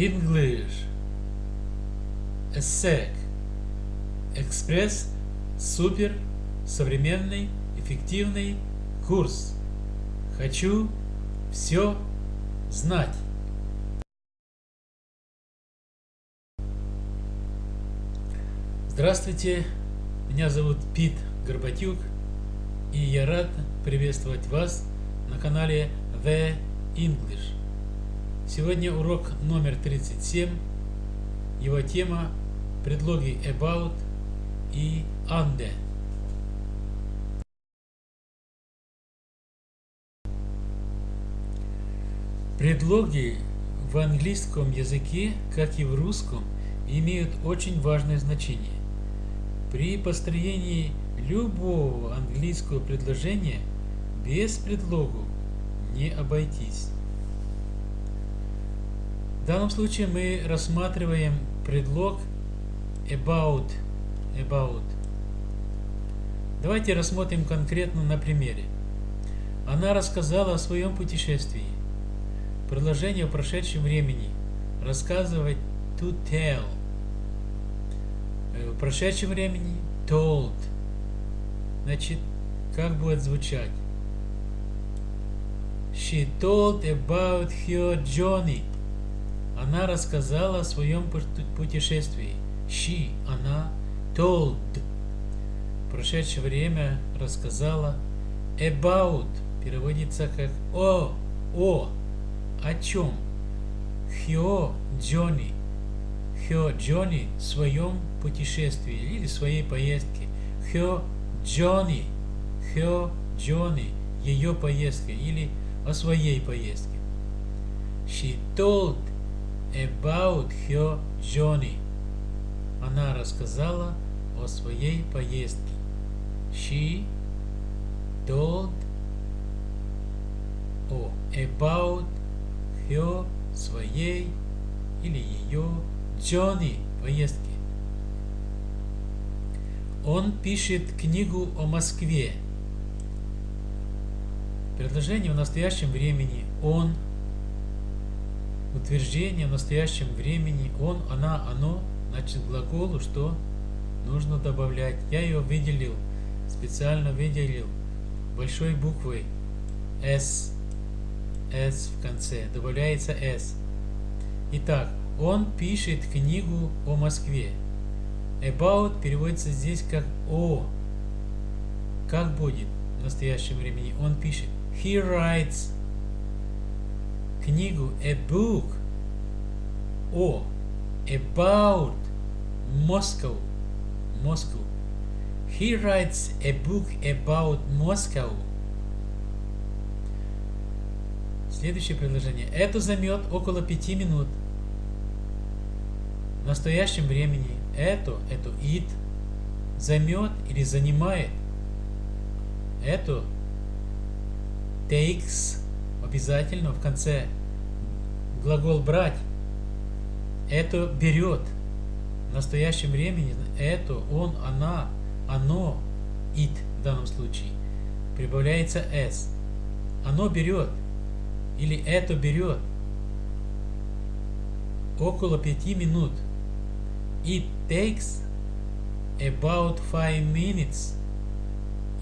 English. ESSEC. Экспресс. Супер. Современный. Эффективный курс. Хочу все знать. Здравствуйте, меня зовут Пит Горбатюк, и я рад приветствовать вас на канале The English. Сегодня урок номер 37. Его тема – предлоги about и under. Предлоги в английском языке, как и в русском, имеют очень важное значение. При построении любого английского предложения без предлогов не обойтись. Данном случае мы рассматриваем предлог about. about. Давайте рассмотрим конкретно на примере. Она рассказала о своем путешествии. Предложение в прошедшем времени. Рассказывать to tell. Э, в прошедшем времени told. Значит, как будет звучать? She told about her journey. Она рассказала о своем путешествии. She, она, told. Прошедшее время рассказала about. Переводится как о, о, о чем. Her journey her journey в своем путешествии или своей поездке. Her journey, her journey, ее поездка или о своей поездке. She told about her journey. Она рассказала о своей поездке. She told о about her своей или ее Джонни поездки. Он пишет книгу о Москве. Предложение в настоящем времени он. Утверждение в настоящем времени он, она, оно. Значит, глаголу что нужно добавлять. Я ее выделил, специально выделил большой буквой S. S в конце. Добавляется S. Итак, он пишет книгу о Москве. About переводится здесь как о. Как будет в настоящем времени? Он пишет. He writes книгу a book о about Moscow. Moscow. He writes a book about Moscow. Следующее предложение. Это займет около пяти минут в настоящем времени это, это it займет или занимает. Это takes обязательно в конце глагол брать. Это берет. В настоящем времени это, он, она, оно, it в данном случае. Прибавляется s. Оно берет. Или это берет. Около пяти минут. It takes about five minutes.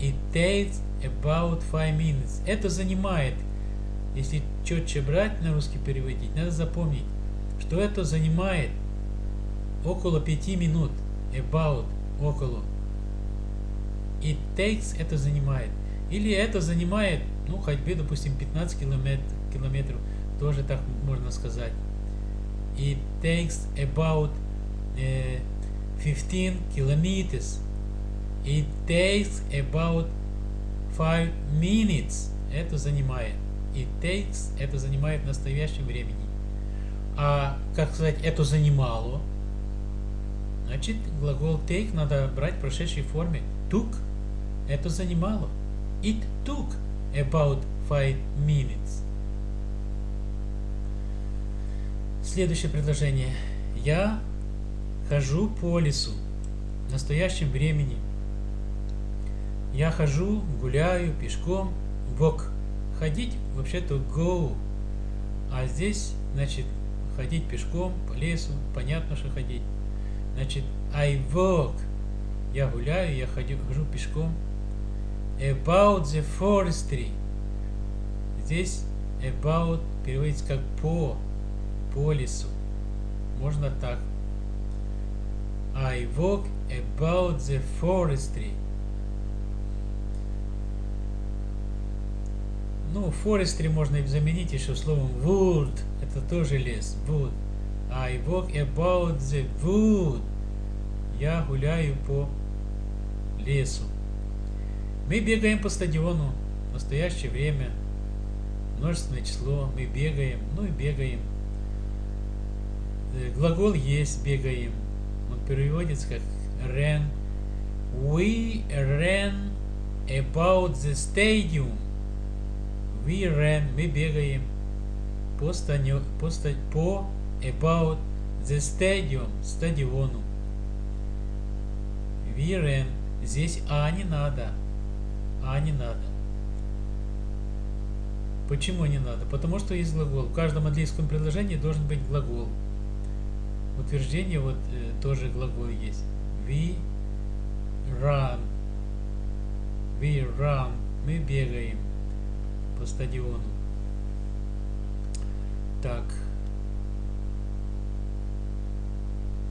It takes about five minutes. Это занимает, если четче брать на русский переводить, надо запомнить, что это занимает около пяти минут. About, около. It takes, это занимает. Или это занимает, ну, ходьбы, допустим, 15 километров, километров тоже так можно сказать. It takes about 15 kilometers. It takes about 5 minutes. Это занимает. It takes, это занимает в настоящем времени. А, как сказать, это занимало, значит, глагол take надо брать в прошедшей форме. Took, это занимало. It took about 5 minutes. Следующее предложение. Я Хожу по лесу. В настоящем времени. Я хожу, гуляю пешком. Walk. Ходить вообще-то go. А здесь, значит, ходить пешком по лесу, понятно, что ходить. Значит, I walk, я гуляю, я ходю, хожу пешком. About the forestry. Здесь about переводится как по, по лесу. Можно так. I walk about the forestry. Ну, forestry можно заменить еще словом wood. Это тоже лес. Wood. I walk about the wood. Я гуляю по лесу. Мы бегаем по стадиону. В настоящее время множественное число. Мы бегаем. Ну и бегаем. Э, глагол есть бегаем. Он переводится как ran. We ran about the stadium. We. Мы бегаем по, станю, по, по about the stadium. Стадиону. We ran. Здесь А не надо. А не надо. Почему не надо? Потому что есть глагол. В каждом английском предложении должен быть глагол. Утверждение вот э, тоже глагол есть. We run. We run. Мы бегаем по стадиону. Так.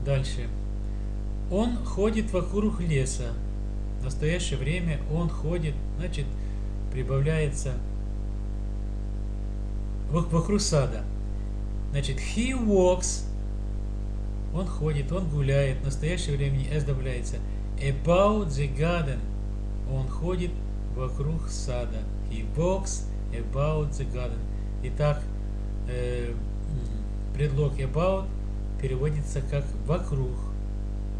Дальше. Он ходит вокруг леса. В настоящее время он ходит, значит, прибавляется вокруг сада. Значит, he walks, он ходит, он гуляет. В настоящее время s добавляется. About the garden, он ходит вокруг сада. He walks about the garden. Итак, э, предлог about переводится как вокруг.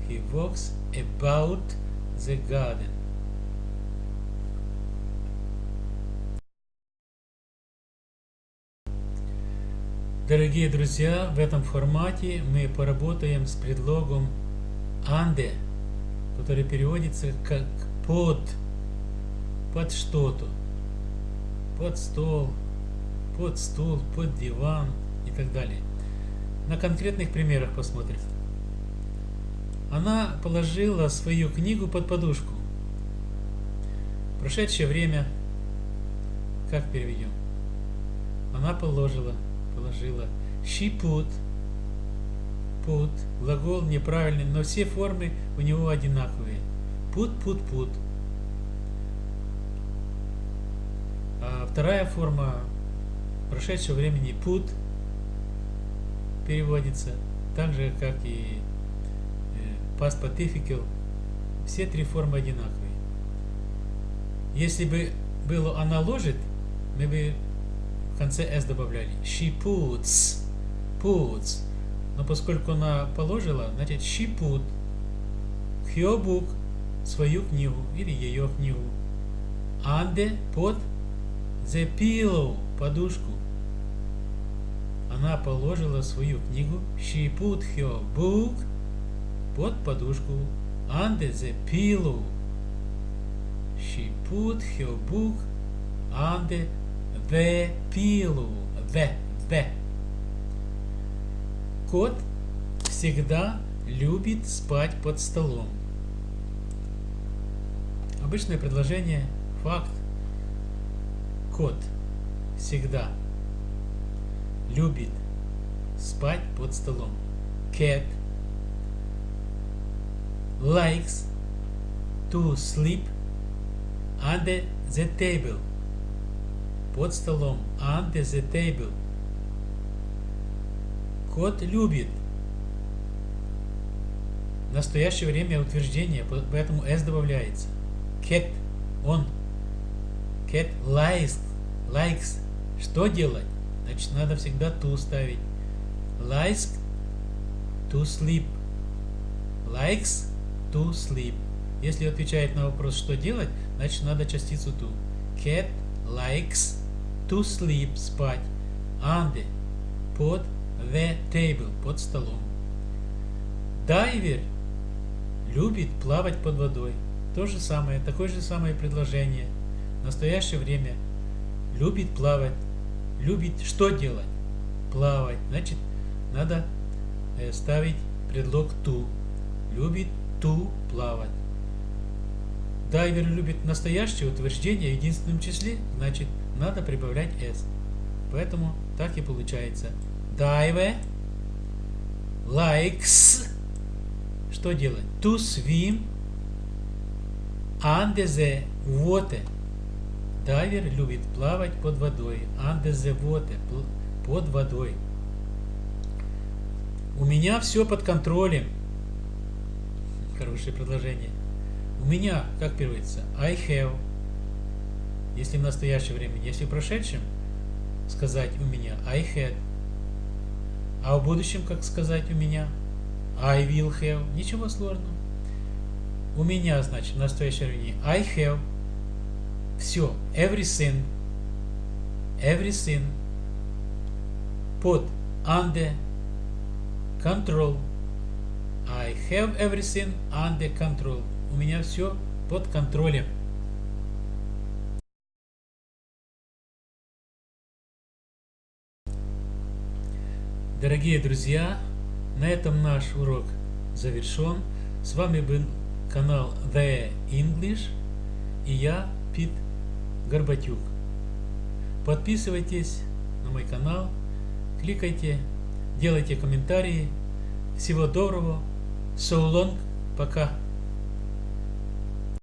He walks about the garden. Дорогие друзья, в этом формате мы поработаем с предлогом «анде», который переводится как «под», «под что-то», «под стол», «под стул», «под диван» и так далее. На конкретных примерах посмотрим. Она положила свою книгу под подушку. Прошедшее время, как переведем? Она положила, положила. She put, put, глагол неправильный, но все формы у него одинаковые. Put, put, put. Вторая форма прошедшего времени put переводится так же, как и past participle, все три формы одинаковые. Если бы было она ложит, мы бы в конце s добавляли. She puts, puts. Но поскольку она положила, значит she put her book, свою книгу или ее книгу. Under, под the pillow, подушку. Она положила свою книгу. She put her book под подушку under the pillow. She put her book under the pillow. The, the. Кот всегда любит спать под столом. Обычное предложение, факт. Кот всегда любит спать под столом. Cat likes to sleep under the table. Под столом. Under the table. Кот любит. В настоящее время утверждение, поэтому s добавляется. Cat, он. Cat likes, likes. Что делать? Значит, надо всегда to ставить. Likes to sleep. Likes to sleep. Если отвечает на вопрос, что делать, значит надо частицу to. Cat likes to sleep, спать. Under, под the table, под столом. Дайвер любит плавать под водой. То же самое, такое же самое предложение. В настоящее время любит плавать. Любит что делать? Плавать. Значит, надо э, ставить предлог to. Любит to плавать. Дайвер любит настоящее утверждение в единственном числе, значит надо прибавлять s. Поэтому так и получается. Diver likes что делать? To swim under the water. Дайвер любит плавать под водой. Under the water. Под водой. У меня все под контролем. Хорошее предложение. У меня, как переводится? I have. Если в настоящее время. Если в прошедшем, сказать у меня I had. А в будущем, как сказать у меня? I will have. Ничего сложного. У меня, значит, в настоящем времени I have. Все. Everything. Everything. Под. Under. Control. I have everything under control. У меня все под контролем. Дорогие друзья, на этом наш урок завершен. С вами был канал The English и я, Пит Горбатюк. Подписывайтесь на мой канал, кликайте, делайте комментарии. Всего доброго. So long. Пока.